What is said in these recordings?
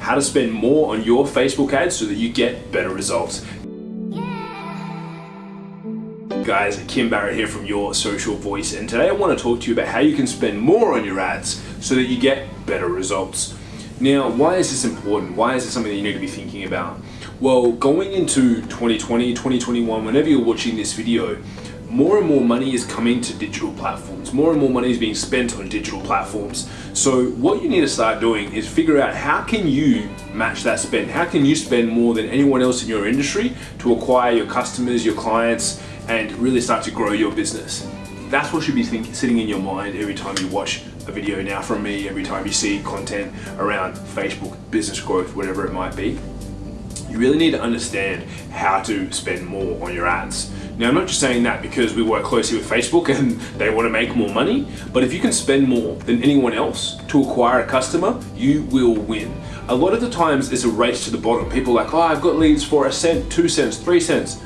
how to spend more on your Facebook ads so that you get better results. Guys, Kim Barrett here from Your Social Voice and today I want to talk to you about how you can spend more on your ads so that you get better results. Now, why is this important? Why is this something that you need to be thinking about? Well, going into 2020, 2021, whenever you're watching this video, more and more money is coming to digital platforms. More and more money is being spent on digital platforms. So what you need to start doing is figure out how can you match that spend? How can you spend more than anyone else in your industry to acquire your customers, your clients, and really start to grow your business? That's what should be sitting in your mind every time you watch a video now from me, every time you see content around Facebook, business growth, whatever it might be. You really need to understand how to spend more on your ads. Now, I'm not just saying that because we work closely with Facebook and they want to make more money, but if you can spend more than anyone else to acquire a customer, you will win. A lot of the times it's a race to the bottom. People are like, oh, I've got leads for a cent, two cents, three cents.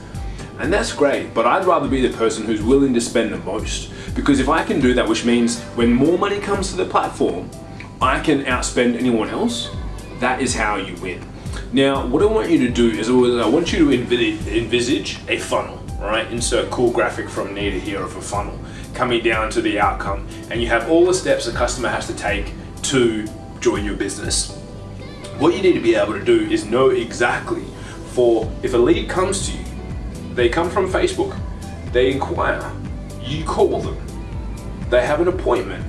And that's great, but I'd rather be the person who's willing to spend the most. Because if I can do that, which means when more money comes to the platform, I can outspend anyone else, that is how you win. Now, what I want you to do is I want you to envisage a funnel right? Insert cool graphic from near to here of a funnel coming down to the outcome. And you have all the steps a customer has to take to join your business. What you need to be able to do is know exactly for if a lead comes to you, they come from Facebook, they inquire, you call them, they have an appointment,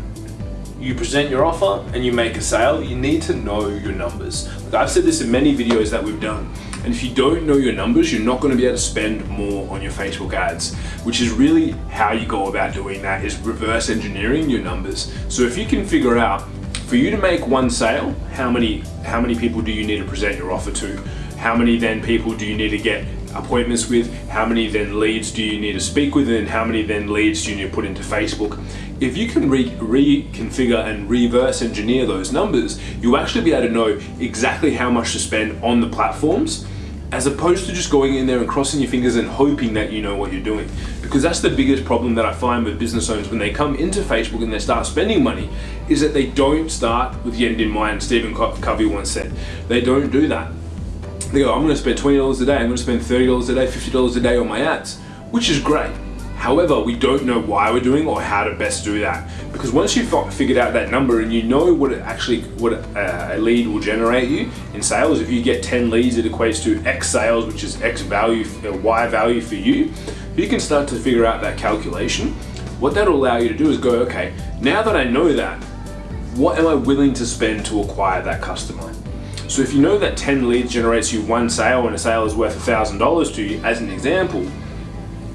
you present your offer and you make a sale, you need to know your numbers. I've said this in many videos that we've done. And if you don't know your numbers, you're not gonna be able to spend more on your Facebook ads, which is really how you go about doing that is reverse engineering your numbers. So if you can figure out, for you to make one sale, how many, how many people do you need to present your offer to? How many then people do you need to get appointments with? How many then leads do you need to speak with? And how many then leads do you need to put into Facebook? If you can re reconfigure and reverse engineer those numbers, you'll actually be able to know exactly how much to spend on the platforms as opposed to just going in there and crossing your fingers and hoping that you know what you're doing. Because that's the biggest problem that I find with business owners when they come into Facebook and they start spending money, is that they don't start with the end in mind. Stephen Covey once said, they don't do that. They go, I'm gonna spend $20 a day, I'm gonna spend $30 a day, $50 a day on my ads, which is great. However, we don't know why we're doing or how to best do that. Because once you've figured out that number and you know what it actually, what a lead will generate you in sales, if you get 10 leads, it equates to X sales, which is X value, uh, Y value for you, you can start to figure out that calculation. What that'll allow you to do is go, okay, now that I know that, what am I willing to spend to acquire that customer? So if you know that 10 leads generates you one sale and a sale is worth $1,000 to you, as an example,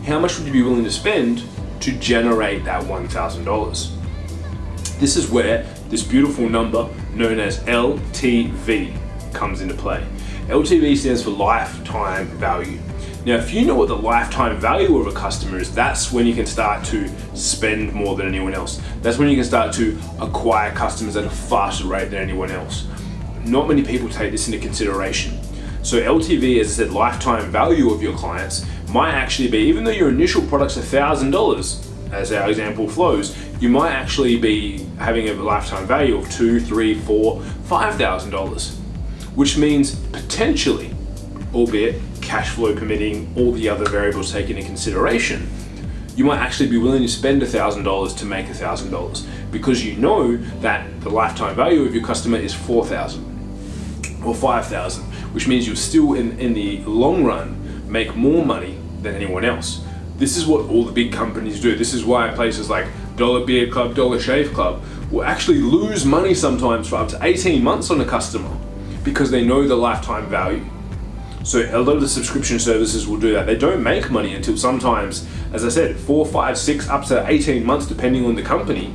how much would you be willing to spend to generate that $1,000? This is where this beautiful number known as LTV comes into play. LTV stands for lifetime value. Now, if you know what the lifetime value of a customer is, that's when you can start to spend more than anyone else. That's when you can start to acquire customers at a faster rate than anyone else. Not many people take this into consideration. So LTV, as I said, lifetime value of your clients might actually be, even though your initial product's $1,000, as our example flows, you might actually be having a lifetime value of two, three, four, five thousand dollars, which means potentially, albeit cash flow permitting, all the other variables taken into consideration, you might actually be willing to spend $1,000 to make $1,000 because you know that the lifetime value of your customer is 4,000 or 5,000, which means you'll still in, in the long run make more money than anyone else. This is what all the big companies do. This is why places like Dollar Beard Club, Dollar Shave Club will actually lose money sometimes for up to 18 months on a customer because they know the lifetime value. So a lot of the subscription services will do that. They don't make money until sometimes, as I said, four, five, six, up to 18 months depending on the company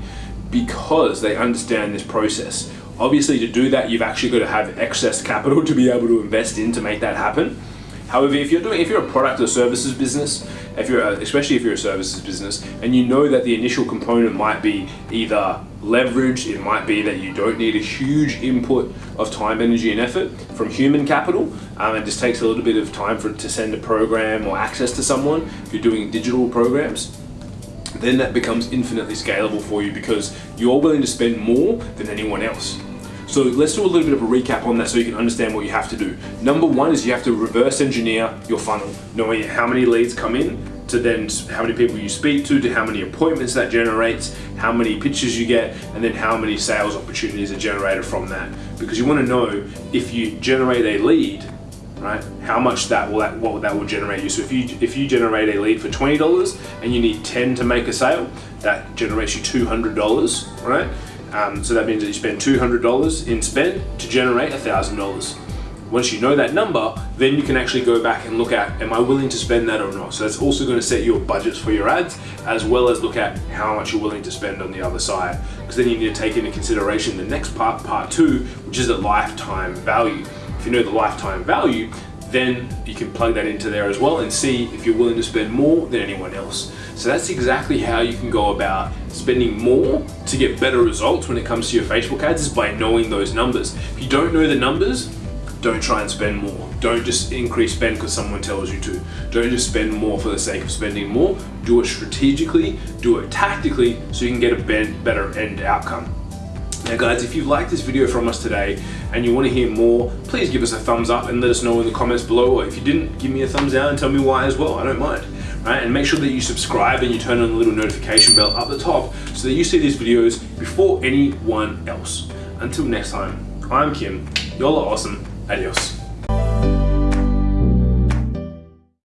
because they understand this process. Obviously to do that, you've actually got to have excess capital to be able to invest in to make that happen. However, if you're doing, if you're a product or services business, if you're, a, especially if you're a services business, and you know that the initial component might be either leverage, it might be that you don't need a huge input of time, energy, and effort from human capital, um, it just takes a little bit of time for to send a program or access to someone. If you're doing digital programs, then that becomes infinitely scalable for you because you're willing to spend more than anyone else. So let's do a little bit of a recap on that so you can understand what you have to do. Number one is you have to reverse engineer your funnel, knowing how many leads come in, to then how many people you speak to, to how many appointments that generates, how many pitches you get, and then how many sales opportunities are generated from that. Because you want to know if you generate a lead, right? How much that will what that will generate you. So if you if you generate a lead for twenty dollars and you need ten to make a sale, that generates you two hundred dollars, right? Um, so that means that you spend two hundred dollars in spend to generate thousand dollars. Once you know that number, then you can actually go back and look at, am I willing to spend that or not? So that's also going to set your budgets for your ads, as well as look at how much you're willing to spend on the other side. Because then you need to take into consideration the next part, part two, which is the lifetime value. If you know the lifetime value, then you can plug that into there as well and see if you're willing to spend more than anyone else. So that's exactly how you can go about spending more to get better results when it comes to your Facebook ads is by knowing those numbers. If you don't know the numbers, don't try and spend more. Don't just increase spend because someone tells you to. Don't just spend more for the sake of spending more. Do it strategically, do it tactically so you can get a better end outcome. Now guys, if you liked this video from us today and you want to hear more, please give us a thumbs up and let us know in the comments below. Or if you didn't, give me a thumbs down and tell me why as well. I don't mind. Right? And make sure that you subscribe and you turn on the little notification bell up the top so that you see these videos before anyone else. Until next time, I'm Kim. Y'all are awesome. Adios.